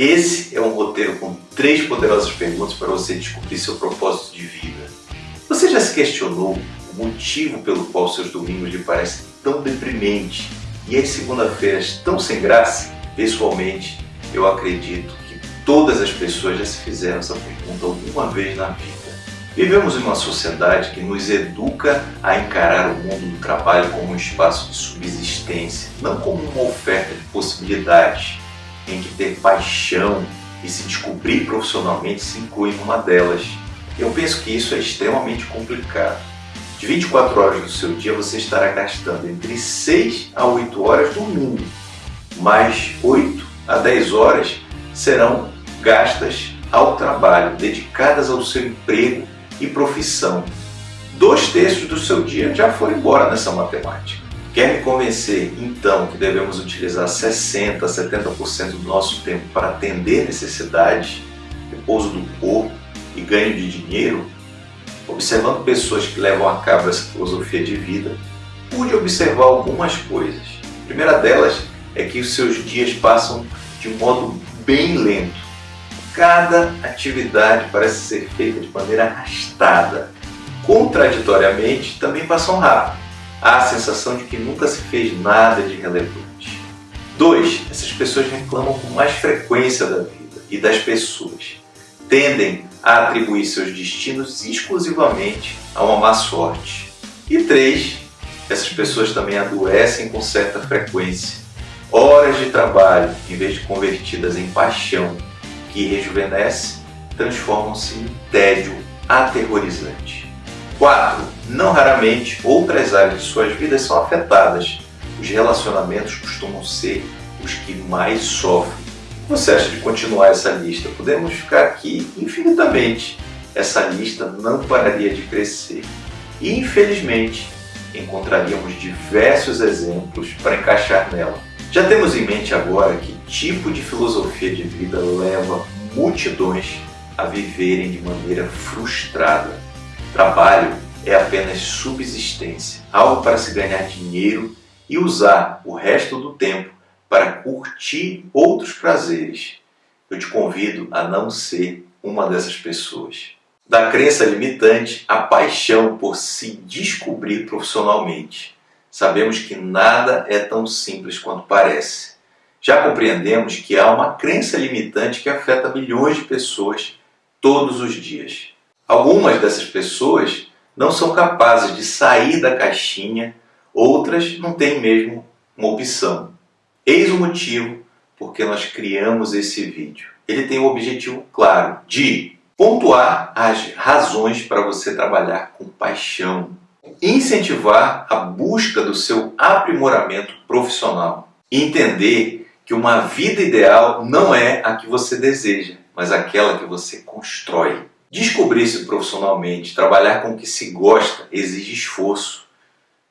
Esse é um roteiro com três poderosas perguntas para você descobrir seu propósito de vida. Você já se questionou o motivo pelo qual seus domingos lhe parecem tão deprimentes e as segunda-feiras tão sem graça? Pessoalmente, eu acredito que todas as pessoas já se fizeram essa pergunta alguma vez na vida. Vivemos em uma sociedade que nos educa a encarar o mundo do trabalho como um espaço de subsistência, não como uma oferta de possibilidades em que ter paixão e se descobrir profissionalmente se inclui numa delas. Eu penso que isso é extremamente complicado. De 24 horas do seu dia você estará gastando entre 6 a 8 horas dormindo, mais 8 a 10 horas serão gastas ao trabalho, dedicadas ao seu emprego e profissão. Dois terços do seu dia já foram embora nessa matemática. Quer me convencer, então, que devemos utilizar 60%, 70% do nosso tempo para atender necessidades, repouso do corpo e ganho de dinheiro? Observando pessoas que levam a cabo essa filosofia de vida, pude observar algumas coisas. A primeira delas é que os seus dias passam de um modo bem lento. Cada atividade parece ser feita de maneira arrastada. Contraditoriamente, também passam rápido há a sensação de que nunca se fez nada de relevante. 2. Essas pessoas reclamam com mais frequência da vida e das pessoas. Tendem a atribuir seus destinos exclusivamente a uma má sorte. E 3. Essas pessoas também adoecem com certa frequência. Horas de trabalho, em vez de convertidas em paixão que rejuvenesce, transformam-se em tédio aterrorizante. 4. Não raramente, outras áreas de suas vidas são afetadas. Os relacionamentos costumam ser os que mais sofrem. Você acha de continuar essa lista? Podemos ficar aqui infinitamente. Essa lista não pararia de crescer. E, infelizmente, encontraríamos diversos exemplos para encaixar nela. Já temos em mente agora que tipo de filosofia de vida leva multidões a viverem de maneira frustrada Trabalho é apenas subsistência, algo para se ganhar dinheiro e usar o resto do tempo para curtir outros prazeres. Eu te convido a não ser uma dessas pessoas. Da crença limitante à paixão por se descobrir profissionalmente. Sabemos que nada é tão simples quanto parece. Já compreendemos que há uma crença limitante que afeta milhões de pessoas todos os dias. Algumas dessas pessoas não são capazes de sair da caixinha, outras não têm mesmo uma opção. Eis o motivo porque nós criamos esse vídeo. Ele tem o objetivo claro de pontuar as razões para você trabalhar com paixão, incentivar a busca do seu aprimoramento profissional, entender que uma vida ideal não é a que você deseja, mas aquela que você constrói. Descobrir-se profissionalmente, trabalhar com o que se gosta, exige esforço,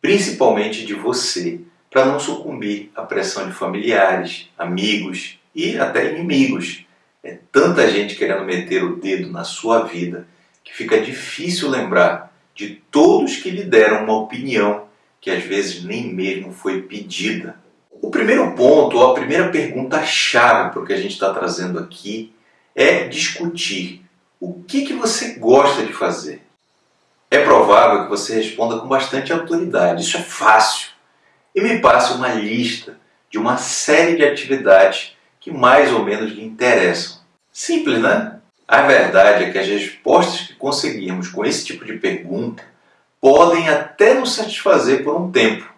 principalmente de você, para não sucumbir à pressão de familiares, amigos e até inimigos. É tanta gente querendo meter o dedo na sua vida que fica difícil lembrar de todos que lhe deram uma opinião que às vezes nem mesmo foi pedida. O primeiro ponto, ou a primeira pergunta-chave para o que a gente está trazendo aqui, é discutir o que, que você gosta de fazer? É provável que você responda com bastante autoridade. Isso é fácil. E me passe uma lista de uma série de atividades que mais ou menos lhe interessam. Simples, né? A verdade é que as respostas que conseguirmos com esse tipo de pergunta podem até nos satisfazer por um tempo,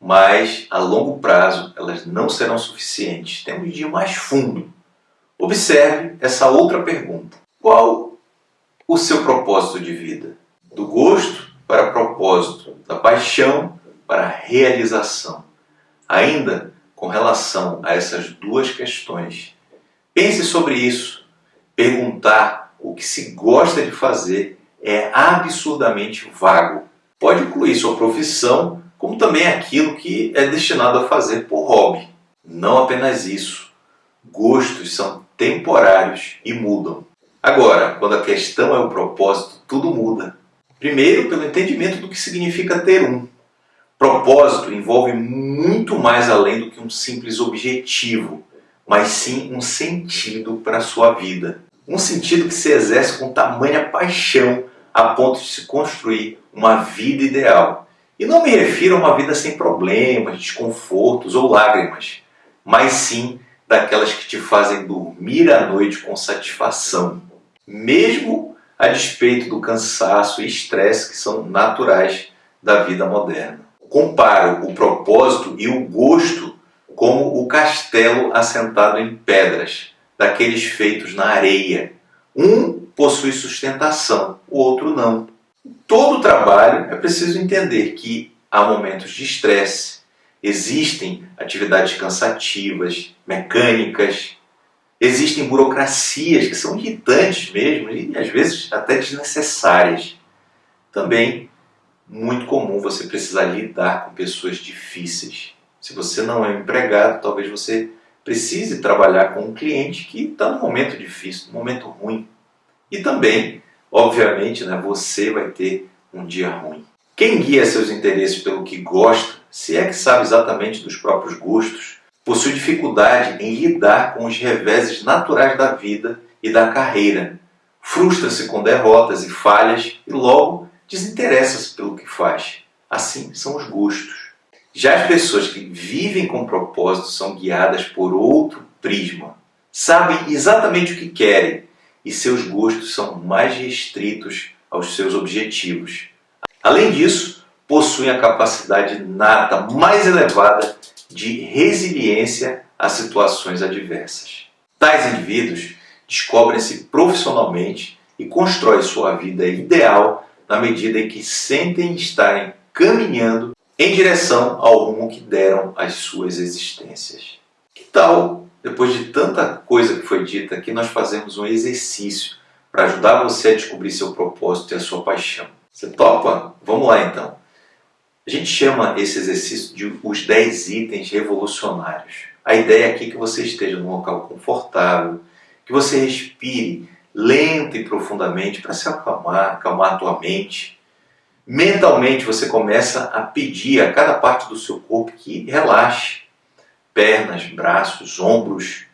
mas a longo prazo elas não serão suficientes. Temos de ir mais fundo. Observe essa outra pergunta. Qual o seu propósito de vida? Do gosto para propósito, da paixão para realização. Ainda com relação a essas duas questões, pense sobre isso. Perguntar o que se gosta de fazer é absurdamente vago. Pode incluir sua profissão, como também aquilo que é destinado a fazer por hobby. Não apenas isso. Gostos são temporários e mudam. Agora, quando a questão é o propósito, tudo muda. Primeiro, pelo entendimento do que significa ter um. Propósito envolve muito mais além do que um simples objetivo. mas sim um sentido para a sua vida. Um sentido que se exerce com tamanha paixão a ponto de se construir uma vida ideal. E não me refiro a uma vida sem problemas, desconfortos ou lágrimas, mas sim daquelas que te fazem dormir à noite com satisfação, mesmo a despeito do cansaço e estresse que são naturais da vida moderna. Comparo o propósito e o gosto como o castelo assentado em pedras, daqueles feitos na areia. Um possui sustentação, o outro não. Todo trabalho é preciso entender que há momentos de estresse, existem atividades cansativas, mecânicas, existem burocracias que são irritantes mesmo e às vezes até desnecessárias. Também muito comum você precisar lidar com pessoas difíceis. Se você não é empregado, talvez você precise trabalhar com um cliente que está num momento difícil, num momento ruim. E também, obviamente, né, você vai ter um dia ruim. Quem guia seus interesses pelo que gosta, se é que sabe exatamente dos próprios gostos, possui dificuldade em lidar com os reveses naturais da vida e da carreira. Frustra-se com derrotas e falhas e logo desinteressa-se pelo que faz. Assim são os gostos. Já as pessoas que vivem com propósito são guiadas por outro prisma. Sabem exatamente o que querem e seus gostos são mais restritos aos seus objetivos. Além disso, possuem a capacidade nata mais elevada de resiliência a situações adversas. Tais indivíduos descobrem-se profissionalmente e constroem sua vida ideal na medida em que sentem estarem caminhando em direção ao rumo que deram às suas existências. Que tal, depois de tanta coisa que foi dita, que nós fazemos um exercício para ajudar você a descobrir seu propósito e a sua paixão? Você topa? Vamos lá então. A gente chama esse exercício de os 10 itens revolucionários. A ideia aqui é que você esteja num local confortável, que você respire lento e profundamente para se acalmar, acalmar a tua mente. Mentalmente você começa a pedir a cada parte do seu corpo que relaxe. Pernas, braços, ombros.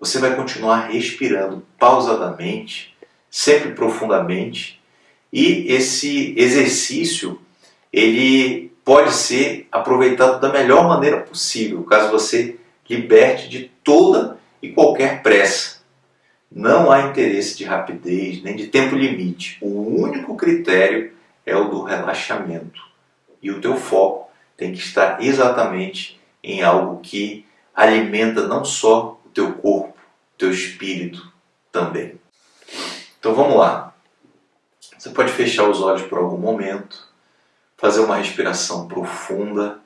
Você vai continuar respirando pausadamente, sempre profundamente. E esse exercício ele pode ser aproveitado da melhor maneira possível, caso você liberte de toda e qualquer pressa. Não há interesse de rapidez nem de tempo limite. O único critério é o do relaxamento. E o teu foco tem que estar exatamente em algo que alimenta não só o teu corpo, o teu espírito também. Então vamos lá. Você pode fechar os olhos por algum momento fazer uma respiração profunda,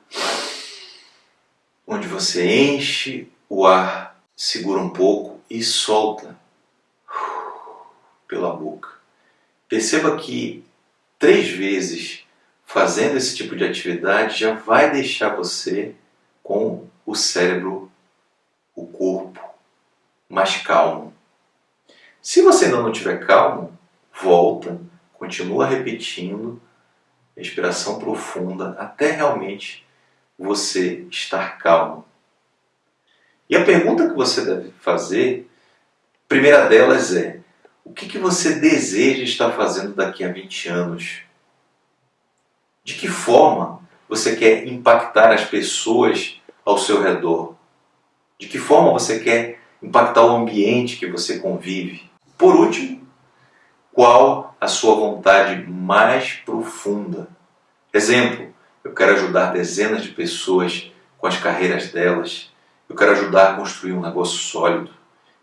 onde você enche o ar, segura um pouco e solta pela boca. Perceba que três vezes fazendo esse tipo de atividade já vai deixar você com o cérebro, o corpo mais calmo. Se você ainda não estiver calmo, volta, continua repetindo respiração profunda até realmente você estar calmo. E a pergunta que você deve fazer, a primeira delas é: o que, que você deseja estar fazendo daqui a 20 anos? De que forma você quer impactar as pessoas ao seu redor? De que forma você quer impactar o ambiente que você convive? Por último, qual a sua vontade mais profunda? Exemplo, eu quero ajudar dezenas de pessoas com as carreiras delas. Eu quero ajudar a construir um negócio sólido.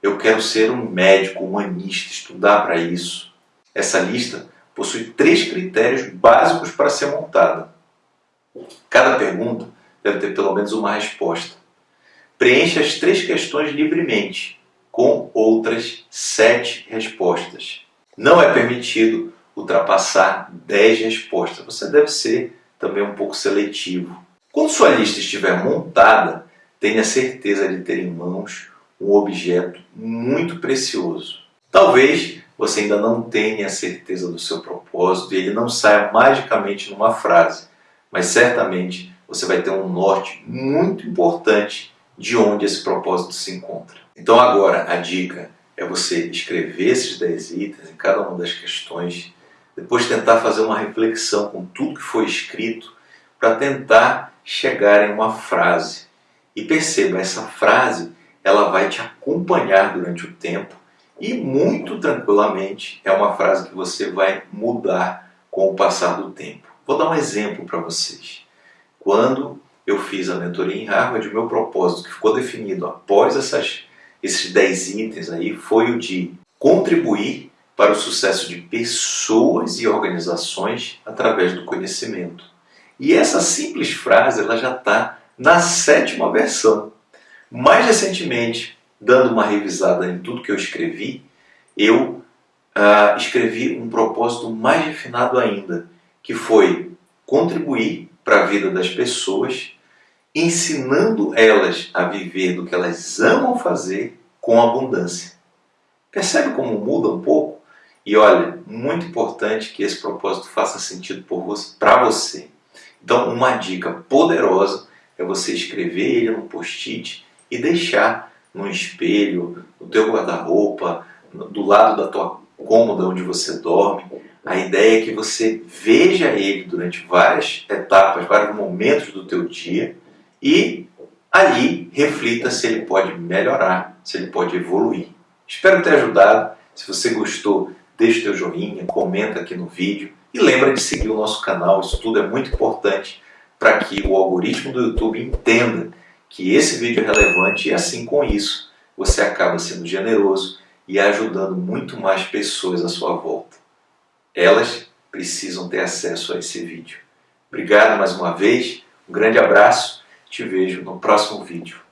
Eu quero ser um médico humanista, estudar para isso. Essa lista possui três critérios básicos para ser montada. Cada pergunta deve ter pelo menos uma resposta. Preencha as três questões livremente, com outras sete respostas. Não é permitido ultrapassar 10 respostas. Você deve ser também um pouco seletivo. Quando sua lista estiver montada, tenha certeza de ter em mãos um objeto muito precioso. Talvez você ainda não tenha certeza do seu propósito e ele não saia magicamente numa frase, mas certamente você vai ter um norte muito importante de onde esse propósito se encontra. Então agora a dica é você escrever esses 10 itens em cada uma das questões, depois tentar fazer uma reflexão com tudo que foi escrito para tentar chegar em uma frase. E perceba, essa frase ela vai te acompanhar durante o tempo e muito tranquilamente é uma frase que você vai mudar com o passar do tempo. Vou dar um exemplo para vocês. Quando eu fiz a mentoria em Harvard, o meu propósito que ficou definido após essas, esses 10 itens aí foi o de contribuir para o sucesso de pessoas e organizações através do conhecimento. E essa simples frase ela já está na sétima versão. Mais recentemente, dando uma revisada em tudo que eu escrevi, eu uh, escrevi um propósito mais refinado ainda, que foi contribuir para a vida das pessoas ensinando elas a viver do que elas amam fazer com abundância. Percebe como muda um pouco? E olha, muito importante que esse propósito faça sentido para você. Então, uma dica poderosa é você escrever ele no post-it e deixar no espelho, no teu guarda-roupa, do lado da tua cômoda onde você dorme. A ideia é que você veja ele durante várias etapas, vários momentos do teu dia e ali reflita se ele pode melhorar, se ele pode evoluir. Espero ter ajudado. Se você gostou, deixe teu joinha, comenta aqui no vídeo e lembra de seguir o nosso canal. Isso tudo é muito importante para que o algoritmo do YouTube entenda que esse vídeo é relevante e assim com isso você acaba sendo generoso e ajudando muito mais pessoas à sua volta. Elas precisam ter acesso a esse vídeo. Obrigado mais uma vez, um grande abraço te vejo no próximo vídeo.